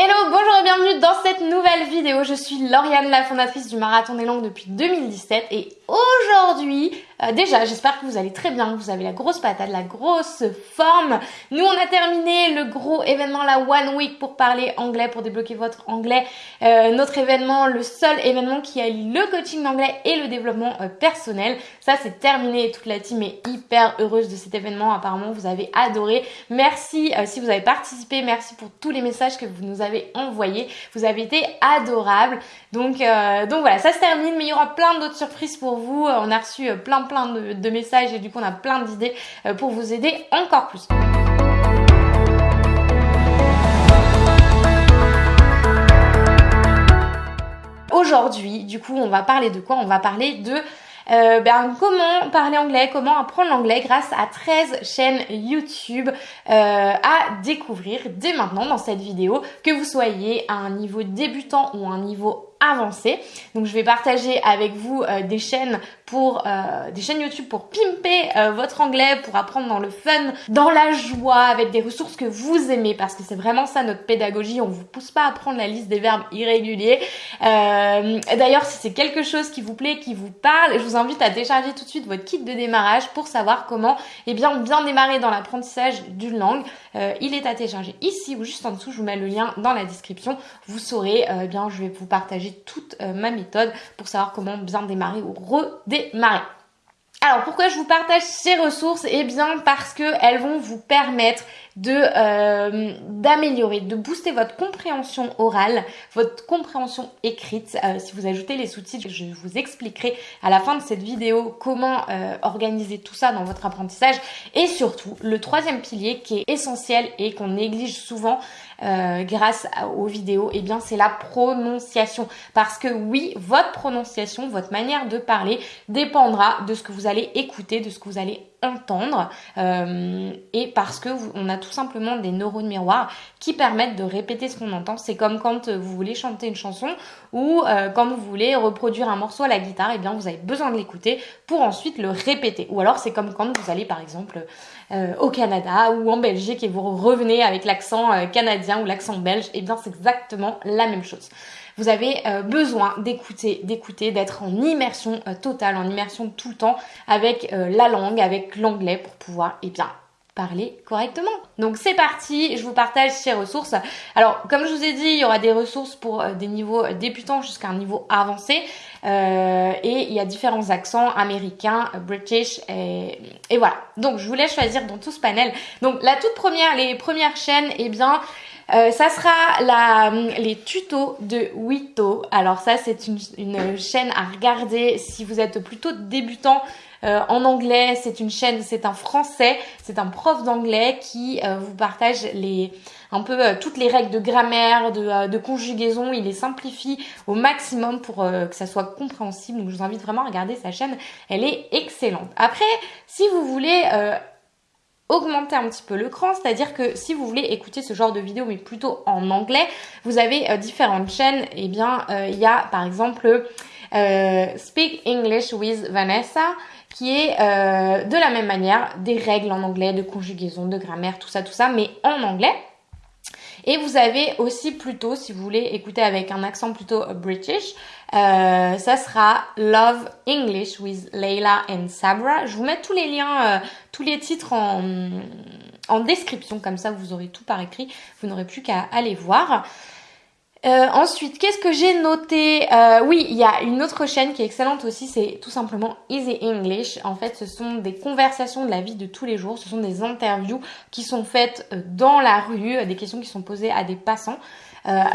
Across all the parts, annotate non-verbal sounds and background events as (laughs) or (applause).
Hello, bonjour bienvenue dans cette nouvelle vidéo. Je suis Lauriane, la fondatrice du Marathon des Langues depuis 2017 et aujourd'hui, euh, déjà j'espère que vous allez très bien, que vous avez la grosse patate, la grosse forme. Nous on a terminé le gros événement, la One Week pour parler anglais, pour débloquer votre anglais. Euh, notre événement, le seul événement qui allie le coaching d'anglais et le développement euh, personnel. Ça c'est terminé toute la team est hyper heureuse de cet événement. Apparemment vous avez adoré. Merci si vous avez participé, merci pour tous les messages que vous nous avez Vous avez été adorable. Donc, euh, donc voilà, ça se termine, mais il y aura plein d'autres surprises pour vous. On a reçu euh, plein plein de, messages et du coup on a plein d'idées euh, pour vous aider encore plus. Aujourd'hui, du coup, on va parler de quoi? On va parler de euh, ben, comment parler anglais, comment apprendre l'anglais grâce à 13 chaînes YouTube euh, à découvrir dès maintenant dans cette vidéo, que vous soyez à un niveau débutant ou un niveau avancé. Donc je vais partager avec vous euh, des chaînes pour euh, des chaînes YouTube pour pimper euh, votre anglais, pour apprendre dans le fun, dans la joie, avec des ressources que vous aimez, parce que c'est vraiment ça notre pédagogie. On vous pousse pas à prendre la liste des verbes irréguliers. D'ailleurs, si c'est quelque chose qui vous plaît, qui vous parle, je vous invite à télécharger tout de suite votre kit de démarrage pour savoir comment eh bien bien démarrer dans l'apprentissage d'une langue. il est à télécharger ici ou juste en dessous. Je vous mets le lien dans la description. Vous saurez, eh bien je vais vous partager toute euh, ma méthode pour savoir comment bien démarrer ou redémarrer. Alors pourquoi je vous partage ces ressources? Eh bien parce qu'elles vont vous permettre euh, d'améliorer, de booster votre compréhension orale, votre compréhension écrite. Euh, si vous ajoutez les sous-titres, je vous expliquerai à la fin de cette vidéo comment organiser tout ça dans votre apprentissage. Et surtout, le troisième pilier qui est essentiel et qu'on néglige souvent, euh, grâce aux vidéos, eh bien c'est la prononciation. Parce que oui, votre prononciation, votre manière de parler dépendra de ce que vous allez écouter, de ce que vous allez entendre euh, et parce que on a tout simplement des neurones miroirs qui permettent de répéter ce qu'on entend. C'est comme quand vous voulez chanter une chanson ou euh, quand vous voulez reproduire un morceau à la guitare, et eh bien vous avez besoin de l'écouter pour ensuite le répéter. Ou alors c'est comme quand vous allez par exemple euh, au Canada ou en Belgique et vous revenez avec l'accent canadien ou l'accent belge, et eh bien c'est exactement la même chose. Vous avez euh, besoin d'écouter, d'écouter, d'être en immersion euh, totale, en immersion tout le temps avec euh, la langue, avec l'anglais pour pouvoir, eh bien, parler correctement. Donc c'est parti, je vous partage ces ressources. Alors comme je vous ai dit, il y aura des ressources pour des niveaux débutants jusqu'à un niveau avancé. et il y a différents accents américains, british et, et, voilà. Donc je vous laisse choisir dans tout ce panel. Donc la toute première, les premières chaînes, eh bien euh, ça sera la, les tutos de Wito. Alors ça, c'est une, une, chaîne à regarder si vous êtes plutôt débutant euh, en anglais. C'est une chaîne, c'est un français, c'est un prof d'anglais qui euh, vous partage les un peu toutes les règles de grammaire, de, de, conjugaison. Il les simplifie au maximum pour que ça soit compréhensible. Donc je vous invite vraiment à regarder sa chaîne. Elle est excellente. Après, si vous voulez augmenter un petit peu le cran, c'est-à-dire que si vous voulez écouter ce genre de vidéo mais plutôt en anglais, vous avez euh, différentes chaînes. Et eh bien, euh, il y a par exemple euh, Speak English with Vanessa qui est de la même manière des règles en anglais, de conjugaison, de grammaire, tout ça, tout ça, mais en anglais. Et vous avez aussi plutôt, si vous voulez écouter avec un accent plutôt british, euh, ça sera Love English with Leila and Sabra. Je vous mets tous les liens, euh, tous les titres en description, comme ça vous aurez tout par écrit, vous n'aurez plus qu'à aller voir. Euh, ensuite, qu'est-ce que j'ai noté? Euh, Oui, il y a une autre chaîne qui est excellente aussi, c'est tout simplement Easy English. En fait, ce sont des conversations de la vie de tous les jours, ce sont des interviews qui sont faites euh, dans la rue, des questions qui sont posées à des passants.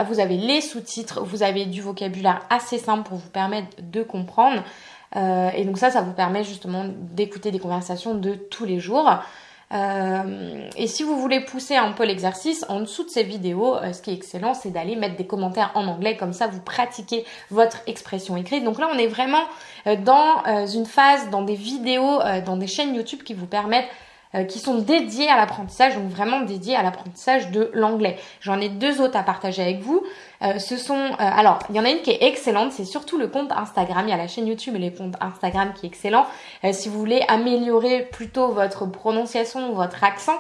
vous avez les sous-titres, vous avez du vocabulaire assez simple pour vous permettre de comprendre. et donc ça, ça vous permet justement d'écouter des conversations de tous les jours. Euh, et si vous voulez pousser un peu l'exercice, en dessous de ces vidéos, euh, ce qui est excellent, c'est d'aller mettre des commentaires en anglais, comme ça vous pratiquez votre expression écrite. Donc là, on est vraiment euh, dans une phase, dans des vidéos, dans des chaînes YouTube qui vous permettent euh, qui sont dédiés à l'apprentissage, donc vraiment dédiés à l'apprentissage de l'anglais. J'en ai deux autres à partager avec vous. Euh, ce sont, euh, alors, il y en a une qui est excellente, c'est surtout le compte Instagram. Il y a la chaîne YouTube et les comptes Instagram qui est excellent. si vous voulez améliorer plutôt votre prononciation ou votre accent,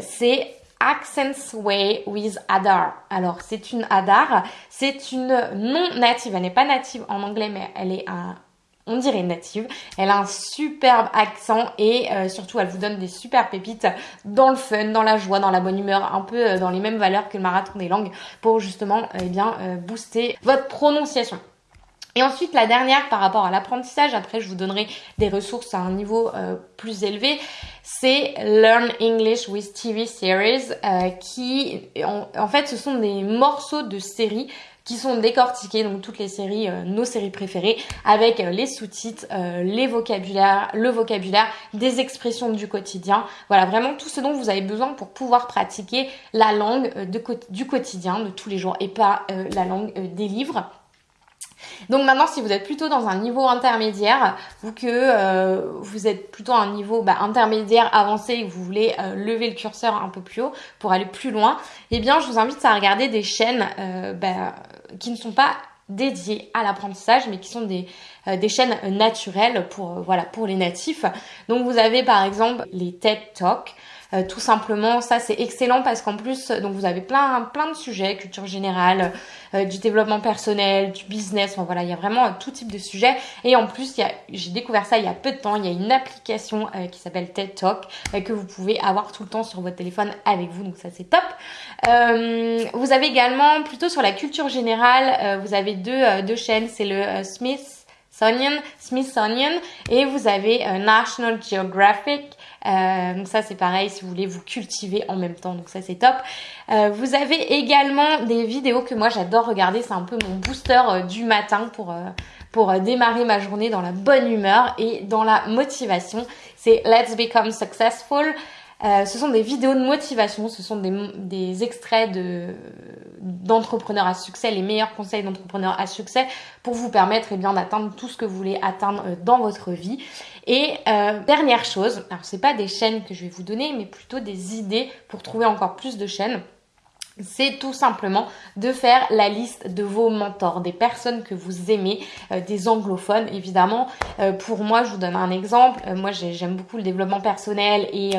c'est Accents Way with Adar. Alors, c'est une Adar, c'est une non native. Elle n'est pas native en anglais, mais elle est un, on dirait native. Elle a un superbe accent et euh, surtout elle vous donne des super pépites dans le fun, dans la joie, dans la bonne humeur, un peu euh, dans les mêmes valeurs que le marathon des langues pour justement euh, eh bien booster votre prononciation. Et ensuite, la dernière par rapport à l'apprentissage, après je vous donnerai des ressources à un niveau plus élevé, c'est Learn English with TV Series, qui en, fait ce sont des morceaux de séries qui sont décortiqués, donc toutes les séries, euh, nos séries préférées, avec euh, les sous-titres, euh, les vocabulaires, le vocabulaire, des expressions du quotidien. Voilà, vraiment tout ce dont vous avez besoin pour pouvoir pratiquer la langue du quotidien, de tous les jours, et pas la langue des livres. Donc maintenant, si vous êtes plutôt dans un niveau intermédiaire ou que euh, vous êtes plutôt à un niveau bah, intermédiaire avancé et que vous voulez euh, lever le curseur un peu plus haut pour aller plus loin, eh bien, je vous invite à regarder des chaînes euh, bah, qui ne sont pas dédiées à l'apprentissage mais qui sont des, des chaînes naturelles pour voilà pour les natifs. Donc vous avez par exemple les TED Talk euh, tout simplement, ça c'est excellent parce qu'en plus, donc vous avez plein plein de sujets, culture générale, euh, du développement personnel, du business, enfin voilà, il y a vraiment tout type de sujets. Et en plus, j'ai découvert ça il y a peu de temps, il y a une application euh, qui s'appelle TED Talk que vous pouvez avoir tout le temps sur votre téléphone avec vous, donc ça c'est top. vous avez également plutôt sur la culture générale, vous avez deux, deux chaînes, c'est le Smith Smithsonian et vous avez National Geographic euh, donc ça c'est pareil si vous voulez vous cultiver en même temps, donc ça c'est top. Euh, vous avez également des vidéos que moi j'adore regarder, c'est un peu mon booster euh, du matin pour, pour démarrer ma journée dans la bonne humeur et dans la motivation. C'est Let's Become Successful. ce sont des vidéos de motivation, ce sont des, des extraits de d'entrepreneurs à succès, les meilleurs conseils d'entrepreneurs à succès pour vous permettre eh bien d'atteindre tout ce que vous voulez atteindre dans votre vie. Et euh, dernière chose, alors c'est pas des chaînes que je vais vous donner, mais plutôt des idées pour trouver encore plus de chaînes c'est tout simplement de faire la liste de vos mentors, des personnes que vous aimez, euh, des anglophones évidemment. Euh, pour moi, je vous donne un exemple. moi, j'aime beaucoup le développement personnel et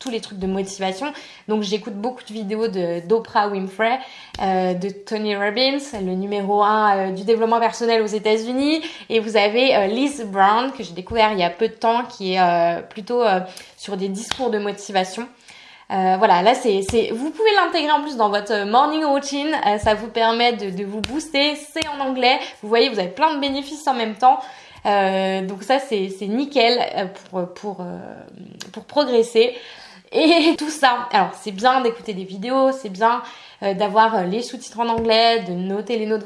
tous les trucs de motivation. Donc j'écoute beaucoup de vidéos de d'Oprah Winfrey, euh, de Tony Robbins, le numéro 1 euh, du développement personnel aux États-Unis. Et vous avez euh, Liz Brown que j'ai découvert il y a peu de temps, qui est plutôt sur des discours de motivation. voilà, là c'est, vous pouvez l'intégrer en plus dans votre morning routine. ça vous permet de, de vous booster. C'est en anglais. Vous voyez, vous avez plein de bénéfices en même temps. donc ça c'est, c'est nickel pour pour pour progresser. Et (laughs) tout ça, alors c'est bien d'écouter des vidéos, c'est bien euh, d'avoir euh, les sous-titres en anglais, de noter les, mots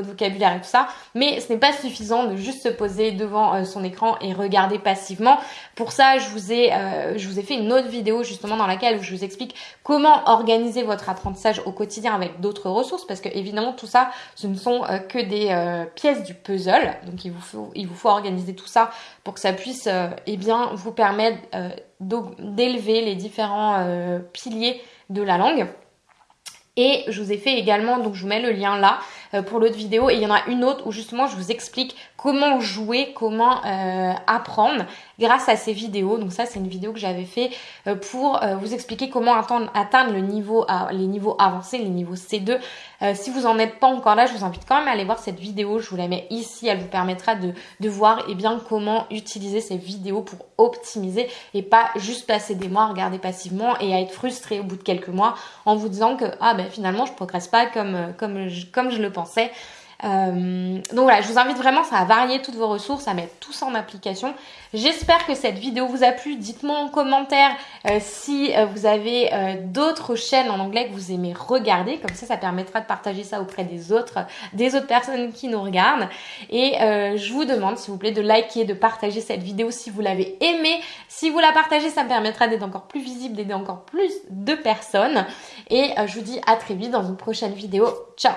de vocabulaire et tout ça, mais ce n'est pas suffisant de juste se poser devant euh, son écran et regarder passivement. Pour ça, je vous ai, je vous ai fait une autre vidéo justement dans laquelle je vous explique comment organiser votre apprentissage au quotidien avec d'autres ressources, parce que évidemment tout ça, ce ne sont que des pièces du puzzle, donc il vous faut, il vous faut organiser tout ça pour que ça puisse eh bien vous permettre d'élever les différents piliers de la langue. Et je vous ai fait également, donc je vous mets le lien là euh, pour l'autre vidéo. Et il y en a une autre où justement je vous explique comment jouer, comment euh, apprendre grâce à ces vidéos. Donc ça c'est une vidéo que j'avais fait euh, pour vous expliquer comment atteindre, le niveau, les niveaux avancés, les niveaux C2. si vous en êtes pas encore là, je vous invite quand même à aller voir cette vidéo. Je vous la mets ici. Elle vous permettra de, de voir eh bien, comment utiliser ces vidéos pour optimiser et pas juste passer des mois à regarder passivement et à être frustré au bout de quelques mois en vous disant que ah ben finalement je progresse pas comme, comme, comme je le Euh, donc voilà, je vous invite vraiment à varier toutes vos ressources, à mettre tout ça en application. J'espère que cette vidéo vous a plu. Dites-moi en commentaire euh, si euh, vous avez d'autres chaînes en anglais que vous aimez regarder. Comme ça, ça permettra de partager ça auprès des autres, des autres personnes qui nous regardent. Et je vous demande, s'il vous plaît, de liker, de partager cette vidéo si vous l'avez aimée. Si vous la partagez, ça me permettra d'être encore plus visible, d'aider encore plus de personnes. Et je vous dis à très vite dans une prochaine vidéo. Ciao